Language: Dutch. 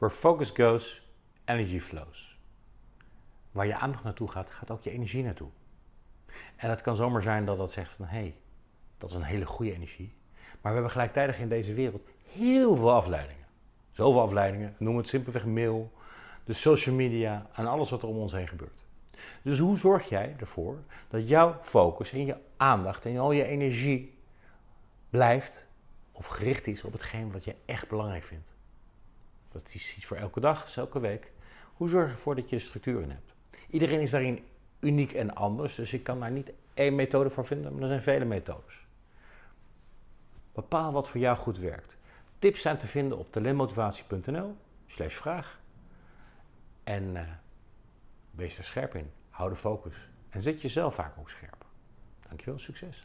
Where focus goes, energy flows. Waar je aandacht naartoe gaat, gaat ook je energie naartoe. En het kan zomaar zijn dat dat zegt van hé, hey, dat is een hele goede energie. Maar we hebben gelijktijdig in deze wereld heel veel afleidingen. Zoveel afleidingen, noem het simpelweg mail, de social media en alles wat er om ons heen gebeurt. Dus hoe zorg jij ervoor dat jouw focus en je aandacht en al je energie blijft of gericht is op hetgeen wat je echt belangrijk vindt? Dat is iets voor elke dag, is elke week. Hoe zorg je ervoor dat je er structuur in hebt? Iedereen is daarin uniek en anders, dus ik kan daar niet één methode voor vinden, maar er zijn vele methodes. Bepaal wat voor jou goed werkt. Tips zijn te vinden op talentmotivatie.nl slash vraag. En uh, wees er scherp in. Hou de focus. En zet jezelf vaak ook scherp. Dankjewel, succes.